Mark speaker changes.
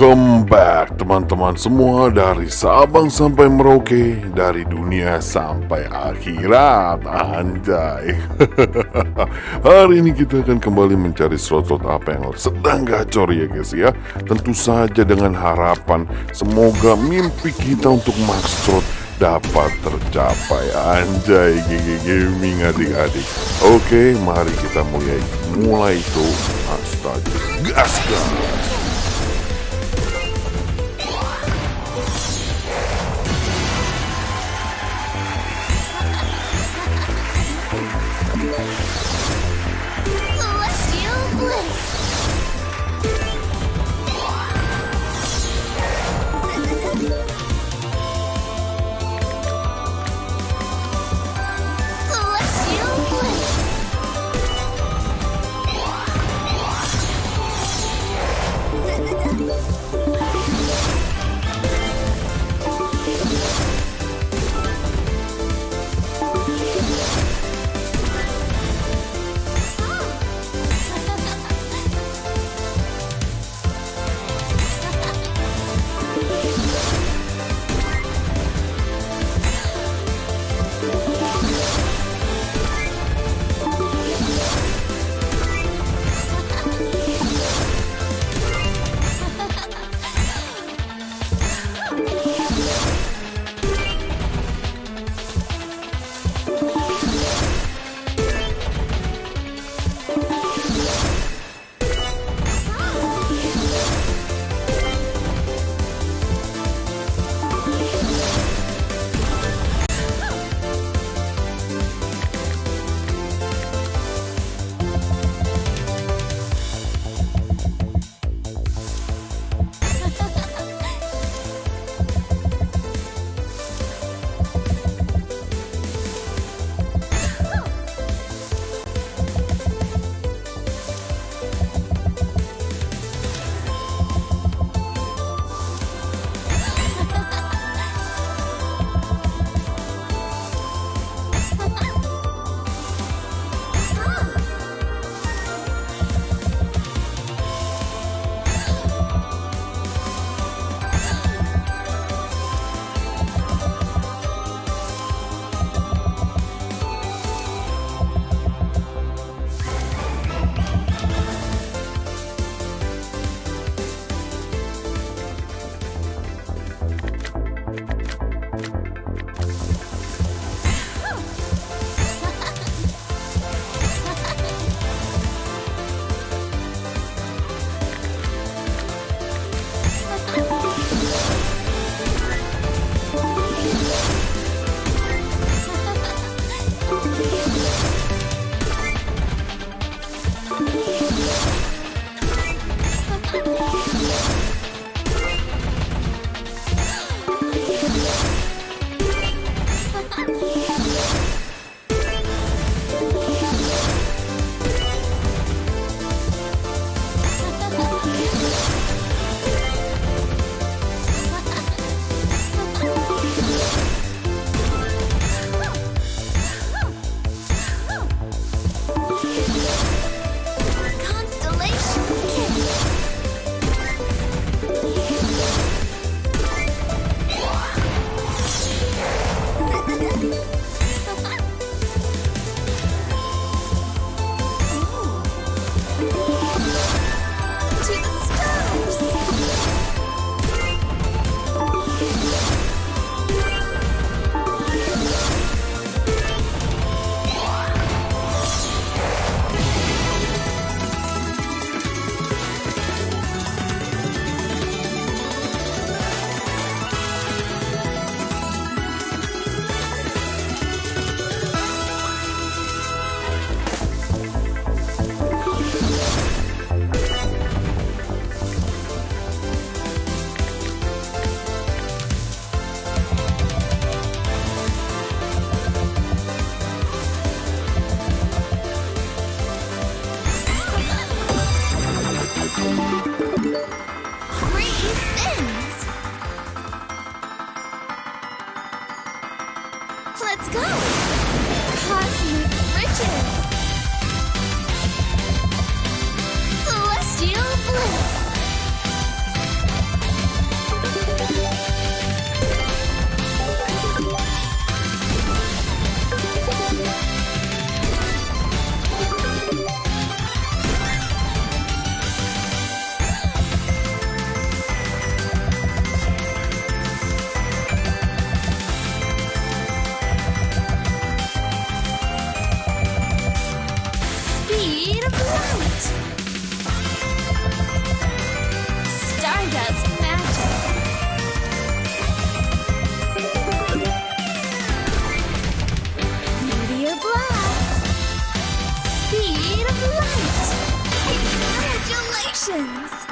Speaker 1: Welcome back teman-teman semua dari Sabang sampai Merauke Dari dunia sampai akhirat. Anjay. Hari ini kita akan kembali mencari slot-slot apa yang sedang gacor ya guys ya. Tentu saja dengan harapan Semoga mimpi kita untuk max slot dapat tercapai. Anjay GG Gaming adik-adik. Oke mari kita mulai. Mulai itu Astaga. Gas う
Speaker 2: ん。Three spins! Let's go! Cosmic riches! speed of light. Stardust magic. Meteor blast. Speed of light. Congratulations!